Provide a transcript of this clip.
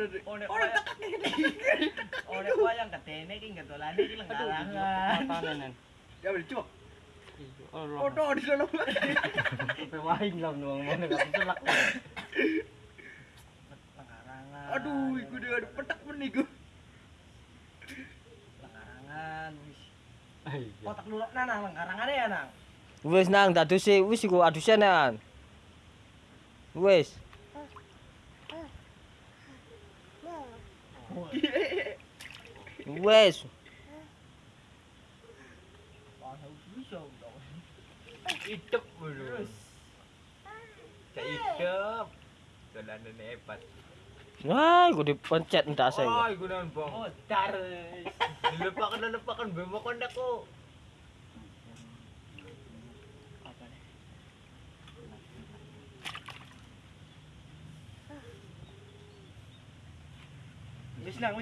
Oh, Oh, wayang-. Oh, ketene iki iki Aduh, lengkarangan. Ya di lah selak. Lengkarangan. Iku dia ada petak men iku. Lengkarangan wis. Kotak lu nang nang lengkarangane ya nang. Wis nang dadusi wis iku adusen an. Wis. Wah, dulu. Cak hidup. Dolanan hebat. Wah, iku dipencet ndak saya. Oh, iku naon, Bang. modar. Dilepakan lepakan bemo kondakku. Apa Wis nang